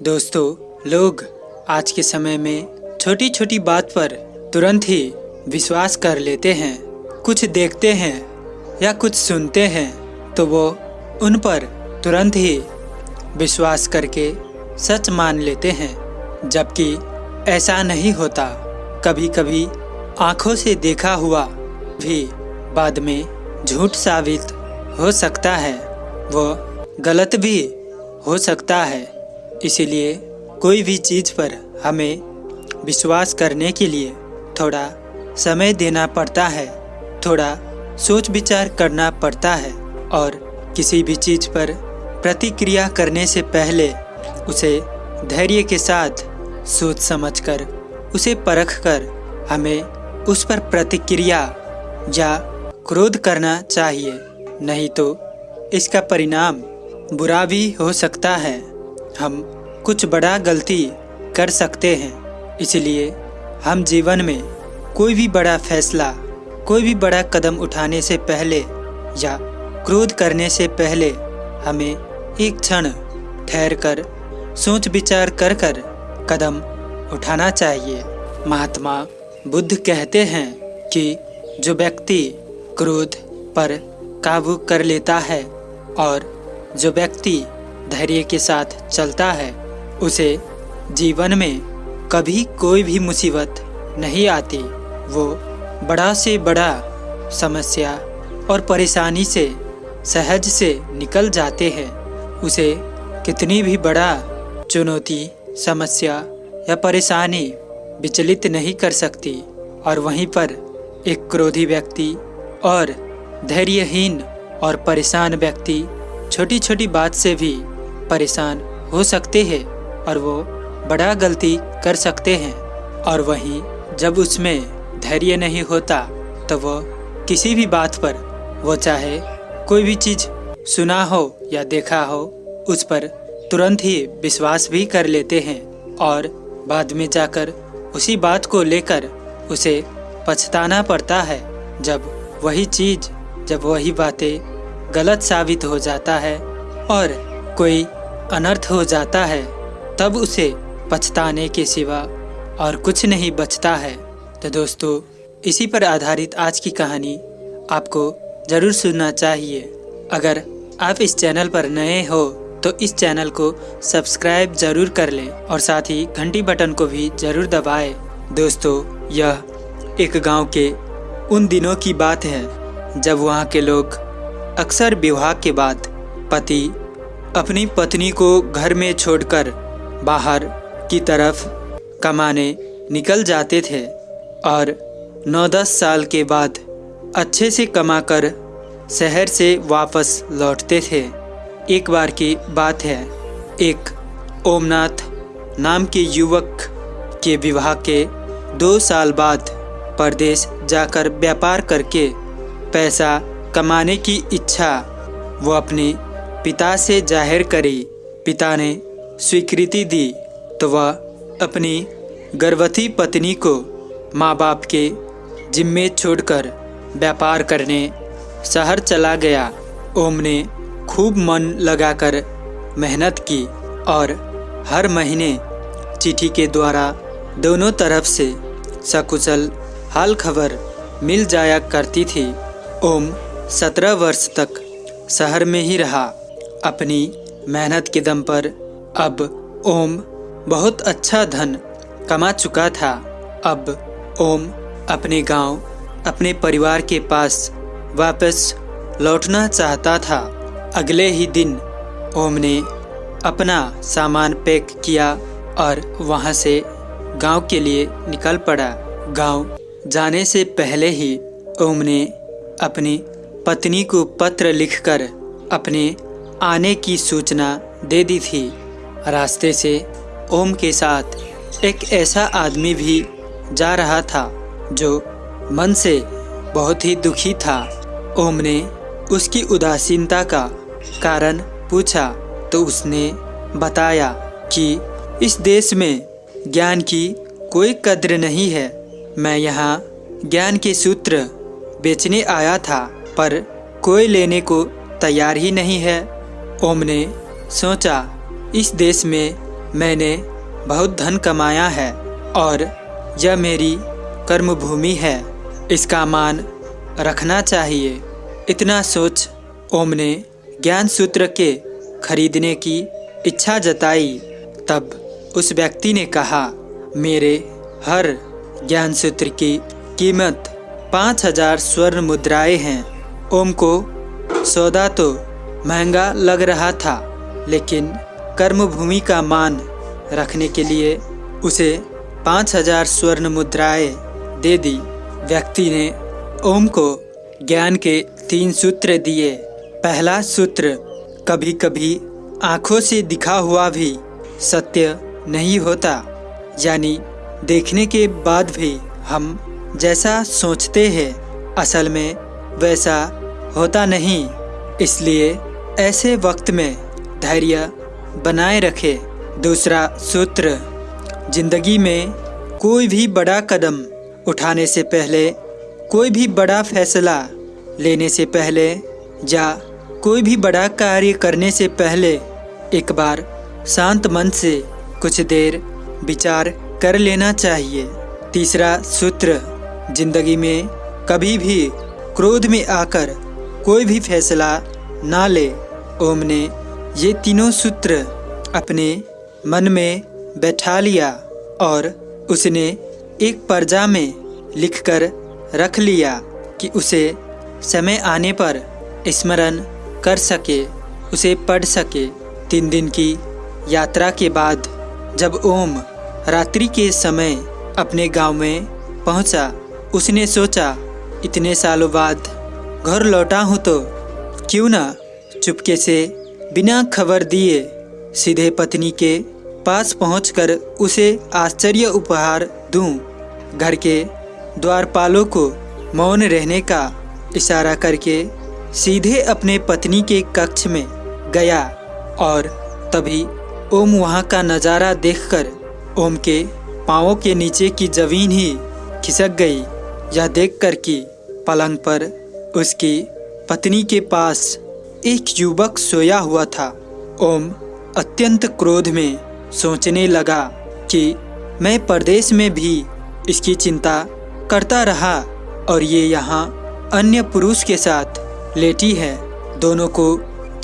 दोस्तों, लोग आज के समय में छोटी छोटी बात पर तुरंत ही विश्वास कर लेते हैं। कुछ देखते हैं या कुछ सुनते हैं तो वो उन पर तुरंत ही विश्वास करके सच मान लेते हैं, जबकि ऐसा नहीं होता। कभी कभी आँखों से देखा हुआ भी बाद में झूठ साबित हो सकता है, वो गलत भी हो सकता है। इसीलिए कोई भी चीज़ पर हमें विश्वास करने के लिए थोड़ा समय देना पड़ता है, थोड़ा सोच विचार करना पड़ता है और किसी भी चीज़ पर प्रतिक्रिया करने से पहले उसे धैर्य के साथ सोच समझकर, उसे परख कर हमें उस पर प्रतिक्रिया या क्रोध करना चाहिए। नहीं तो इसका परिणाम बुरा भी हो सकता है। हम कुछ बड़ा गलती कर सकते हैं। इसलिए हम जीवन में कोई भी बड़ा फैसला, कोई भी बड़ा कदम उठाने से पहले या क्रोध करने से पहले हमें एक क्षण ठहर कर, सोच विचार कर कर कदम उठाना चाहिए। महात्मा बुद्ध कहते हैं कि जो व्यक्ति क्रोध पर काबू कर लेता है और जो व्यक्ति धैर्य के साथ चलता है उसे जीवन में कभी कोई भी मुसीबत नहीं आती। वो बड़ा से बड़ा समस्या और परेशानी से, सहज से निकल जाते हैं। उसे कितनी भी बड़ा चुनौती, समस्या या परेशानी विचलित नहीं कर सकती और वहीं पर एक क्रोधी व्यक्ति और धैर्यहीन और परेशान व्यक्ति छोटी छोटी बात से भी परेशान हो सकते हैं। और वो बड़ा गलती कर सकते हैं। और वहीं जब उसमें धैर्य नहीं होता तो वो किसी भी बात पर, वो चाहे कोई भी चीज़ सुना हो या देखा हो, उस पर तुरंत ही विश्वास भी कर लेते हैं और बाद में जाकर उसी बात को लेकर उसे पछताना पड़ता है। जब वही चीज़, जब वही बातें गलत साबित हो जाता है और कोई अनर्थ हो जाता है तब उसे पछताने के सिवा और कुछ नहीं बचता है तो दोस्तों, इसी पर आधारित आज की कहानी आपको ज़रूर सुनना चाहिए अगर आप इस चैनल पर नए हो तो इस चैनल को सब्सक्राइब ज़रूर कर लें और साथ ही घंटी बटन को भी ज़रूर दबाएँ। दोस्तों, यह एक गाँव के उन दिनों की बात है, जब वहाँ के लोग अक्सर विवाह के बाद पति अपनी पत्नी को घर में छोड़कर बाहर की तरफ़ कमाने निकल जाते थे और नौ दस साल के बाद अच्छे से कमाकर शहर से वापस लौटते थे। एक बार की बात है, एक ओमनाथ नाम के युवक के विवाह के दो साल बाद परदेश जाकर व्यापार करके पैसा कमाने की इच्छा वो अपने पिता से ज़ाहिर करी। पिता ने स्वीकृति दी तो वह अपनी गर्भवती पत्नी को माँ बाप के जिम्मे छोड़कर व्यापार करने शहर चला गया। ओम ने खूब मन लगाकर मेहनत की और हर महीने चिट्ठी के द्वारा दोनों तरफ़ से सकुशल हाल खबर मिल जाया करती थी। ओम सत्रह वर्ष तक शहर में ही रहा। अपनी मेहनत के दम पर अब ओम बहुत अच्छा धन कमा चुका था। अब ओम अपने गाँव, अपने परिवार के पास वापस लौटना चाहता था। अगले ही दिन ओम ने अपना सामान पैक किया और वहाँ से गाँव के लिए निकल पड़ा। गाँव जाने से पहले ही ओम ने अपनी पत्नी को पत्र लिखकर अपने आने की सूचना दे दी थी। रास्ते से ओम के साथ एक ऐसा आदमी भी जा रहा था जो मन से बहुत ही दुखी था। ओम ने उसकी उदासीनता का कारण पूछा तो उसने बताया कि इस देश में ज्ञान की कोई कद्र नहीं है। मैं यहाँ ज्ञान के सूत्र बेचने आया था, पर कोई लेने को तैयार ही नहीं है। ओम ने सोचा इस देश में मैंने बहुत धन कमाया है और यह मेरी कर्मभूमि है। इसका मान रखना चाहिए। इतना सोच ओम ने ज्ञान सूत्र के खरीदने की इच्छा जताई। तब उस व्यक्ति ने कहा, मेरे हर ज्ञान सूत्र की कीमत पाँच हज़ार स्वर्ण मुद्राएँ हैं। ओम को सौदा तो महँगा लग रहा था, लेकिन कर्मभूमि का मान रखने के लिए उसे पाँच हज़ार स्वर्ण मुद्राएँ दे दी। व्यक्ति ने ओम को ज्ञान के तीन सूत्र दिए। पहला सूत्र कभी कभी आँखों से दिखा हुआ भी सत्य नहीं होता, यानी देखने के बाद भी हम जैसा सोचते हैं, असल में वैसा होता नहीं। इसलिए ऐसे वक्त में धैर्य बनाए रखे। दूसरा सूत्र, ज़िंदगी में कोई भी बड़ा कदम उठाने से पहले, कोई भी बड़ा फैसला लेने से पहले या कोई भी बड़ा कार्य करने से पहले एक बार शांत मन से कुछ देर विचार कर लेना चाहिए। तीसरा सूत्र, ज़िंदगी में कभी भी क्रोध में आकर कोई भी फैसला ना ले। ओम ने ये तीनों सूत्र अपने मन में बैठा लिया और उसने एक पर्जा में लिखकर रख लिया कि उसे समय आने पर स्मरण कर सके उसे पढ़ सके। तीन दिन की यात्रा के बाद जब ओम रात्रि के समय अपने गाँव में पहुँचा, उसने सोचा इतने सालों बाद घर लौटा हूँ तो क्यों ना चुपके से बिना खबर दिए सीधे पत्नी के पास पहुंचकर उसे आश्चर्य उपहार दूँ। घर के द्वारपालों को मौन रहने का इशारा करके सीधे अपने पत्नी के कक्ष में गया और तभी ओम वहाँ का नज़ारा देखकर ओम के पाँवों के नीचे की ज़मीन ही खिसक गई यह देखकर कि पलंग पर उसकी पत्नी के पास एक युवक सोया हुआ था। ओम अत्यंत क्रोध में सोचने लगा कि मैं परदेश में भी इसकी चिंता करता रहा और ये यहाँ अन्य पुरुष के साथ लेटी है। दोनों को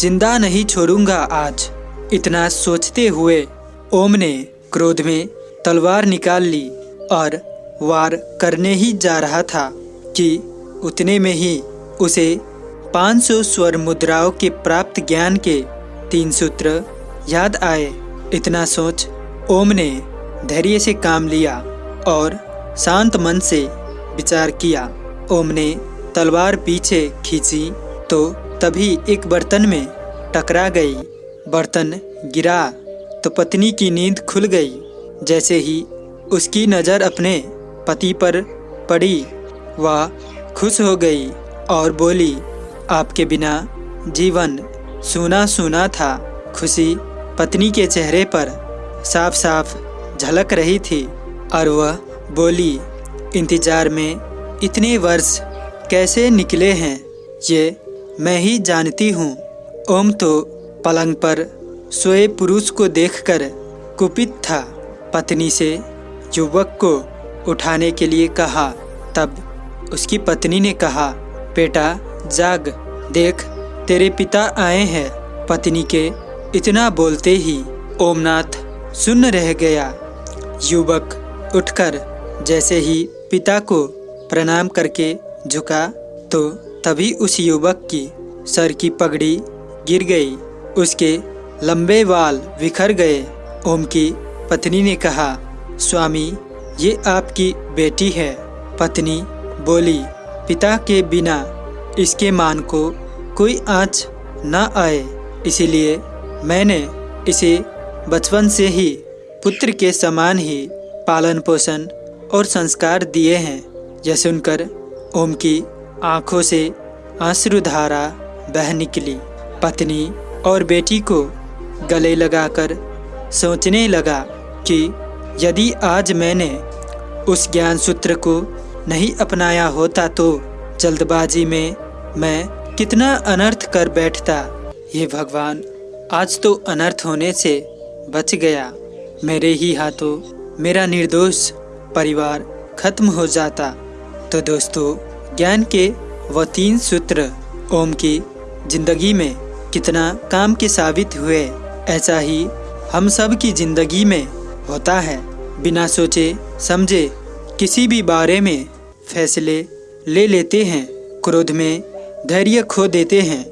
ज़िंदा नहीं छोड़ूँगा आज। इतना सोचते हुए ओम ने क्रोध में तलवार निकाल ली और वार करने ही जा रहा था कि उतने में ही उसे 500 स्वर मुद्राओं के प्राप्त ज्ञान के तीन सूत्र याद आए। इतना सोच, ओम ने धैर्य से काम लिया और शांत मन से विचार किया। ओम ने तलवार पीछे खींची तो तभी एक बर्तन में टकरा गई। बर्तन गिरा तो पत्नी की नींद खुल गई। जैसे ही उसकी नज़र अपने पति पर पड़ी, वह खुश हो गई और बोली आपके बिना जीवन सुना सुना था। खुशी पत्नी के चेहरे पर साफ़ साफ़ झलक रही थी और वह बोली, इंतज़ार में इतने वर्ष कैसे निकले हैं, ये मैं ही जानती हूँ। ओम तो पलंग पर सोए पुरुष को देखकर कुपित था। पत्नी से युवक को उठाने के लिए कहा, तब उसकी पत्नी ने कहा, बेटा जाग, देख, तेरे पिता आए हैं। पत्नी के इतना बोलते ही ओमनाथ सुन रह गया। युवक उठकर जैसे ही पिता को प्रणाम करके झुका तो तभी उस युवक की सर की पगड़ी गिर गई। उसके लंबे बाल बिखर गए। ओम की पत्नी ने कहा, स्वामी, ये आपकी बेटी है। पत्नी बोली, पिता के बिना इसके मान को कोई आँच न आए। इसीलिए मैंने इसे बचपन से ही पुत्र के समान ही पालन पोषण और संस्कार दिए हैं। यह सुनकर ओम की आँखों से आंसुधारा बह निकली। पत्नी और बेटी को गले लगाकर सोचने लगा कि यदि आज मैंने उस ज्ञान सूत्र को नहीं अपनाया होता तो जल्दबाजी में मैं कितना अनर्थ कर बैठता। ये भगवान, आज तो अनर्थ होने से बच गया। मेरे ही हाथों मेरा निर्दोष परिवार खत्म हो जाता। तो दोस्तों, ज्ञान के वो तीन सूत्र, ओम की ज़िंदगी में कितना काम के साबित हुए, ऐसा ही हम सब की ज़िंदगी में होता है। बिना सोचे समझे किसी भी बारे में फैसले ले लेते हैं, क्रोध में धैर्य खो देते हैं।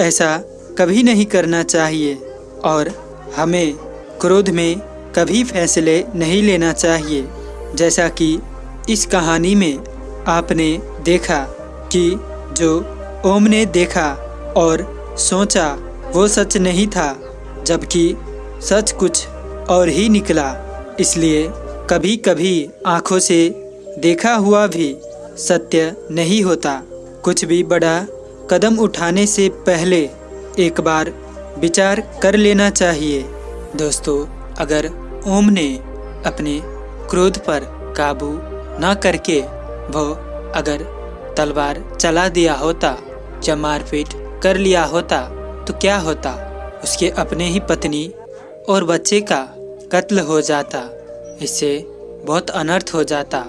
ऐसा कभी नहीं करना चाहिए और हमें क्रोध में कभी फैसले नहीं लेना चाहिए। जैसा कि इस कहानी में आपने देखा कि जो ओम ने देखा और सोचा वो सच नहीं था, जबकि सच कुछ और ही निकला। इसलिए कभी कभी आँखों से देखा हुआ भी सत्य नहीं होता। कुछ भी बड़ा कदम उठाने से पहले एक बार विचार कर लेना चाहिए। दोस्तों, अगर ओम ने अपने क्रोध पर काबू न करके वो अगर तलवार चला दिया होता या मारपीट कर लिया होता तो क्या होता? उसके अपने ही पत्नी और बच्चे का कत्ल हो जाता। इससे बहुत अनर्थ हो जाता।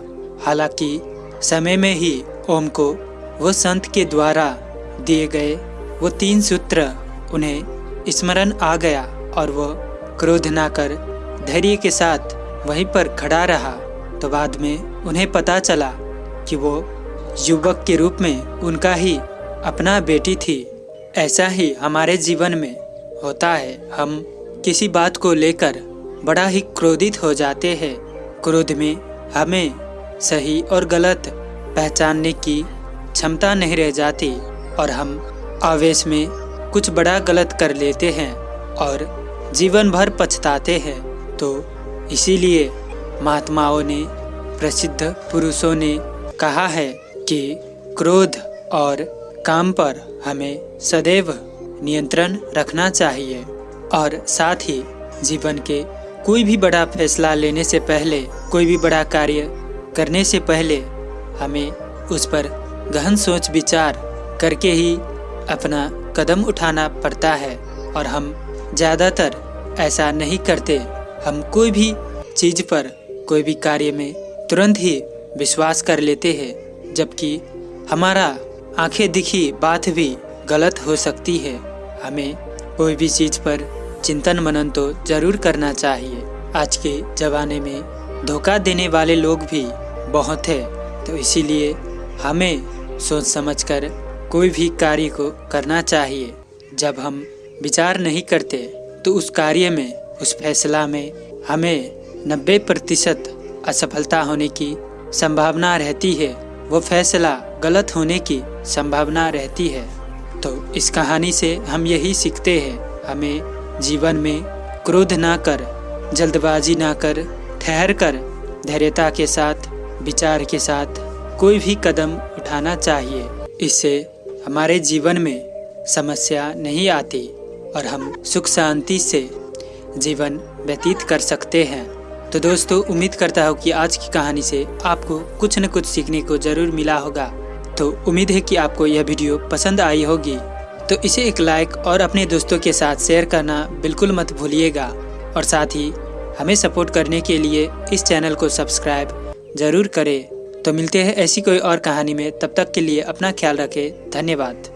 हालाँकि समय में ही ओम को वो संत के द्वारा दिए गए वो तीन सूत्र उन्हें स्मरण आ गया और वो क्रोध ना कर, धैर्य के साथ वहीं पर खड़ा रहा। तो बाद में उन्हें पता चला कि वो युवक के रूप में उनका ही अपना बेटी थी। ऐसा ही हमारे जीवन में होता है। हम किसी बात को लेकर बड़ा ही क्रोधित हो जाते हैं। क्रोध में हमें सही और गलत पहचानने की क्षमता नहीं रह जाती। और हम आवेश में कुछ बड़ा गलत कर लेते हैं और जीवन भर पछताते हैं। तो इसीलिए महात्माओं ने, प्रसिद्ध पुरुषों ने कहा है कि क्रोध और काम पर हमें सदैव नियंत्रण रखना चाहिए और साथ ही जीवन के कोई भी बड़ा फैसला लेने से पहले, कोई भी बड़ा कार्य करने से पहले हमें उस पर गहन सोच विचार करके ही अपना कदम उठाना पड़ता है और हम ज़्यादातर ऐसा नहीं करते। हम कोई भी चीज़ पर कोई भी कार्य में तुरंत ही विश्वास कर लेते हैं, जबकि हमारा आँखें दिखी बात भी गलत हो सकती है। हमें कोई भी चीज़ पर चिंतन मनन तो ज़रूर करना चाहिए। आज के ज़माने में धोखा देने वाले लोग भी बहुत है तो इसीलिए हमें सोच समझकर कोई भी कार्य को करना चाहिए। जब हम विचार नहीं करते तो उस कार्य में, उस फैसला में हमें नब्बे प्रतिशत असफलता होने की संभावना रहती है। वो फैसला गलत होने की संभावना रहती है। तो इस कहानी से हम यही सीखते हैं, हमें जीवन में क्रोध ना कर, जल्दबाजी ना कर, ठहर कर, धैर्यता के साथ, विचार के साथ कोई भी कदम उठाना चाहिए। इससे हमारे जीवन में समस्या नहीं आती और हम सुख शांति से जीवन व्यतीत कर सकते हैं। तो दोस्तों, उम्मीद करता हूँ कि आज की कहानी से आपको कुछ न कुछ सीखने को ज़रूर मिला होगा। तो उम्मीद है कि आपको यह वीडियो पसंद आई होगी। तो इसे एक लाइक और अपने दोस्तों के साथ शेयर करना बिल्कुल मत भूलिएगा। और साथ ही हमें सपोर्ट करने के लिए इस चैनल को सब्सक्राइब ज़रूर करें। तो मिलते हैं ऐसी कोई और कहानी में। तब तक के लिए अपना ख्याल रखें। धन्यवाद।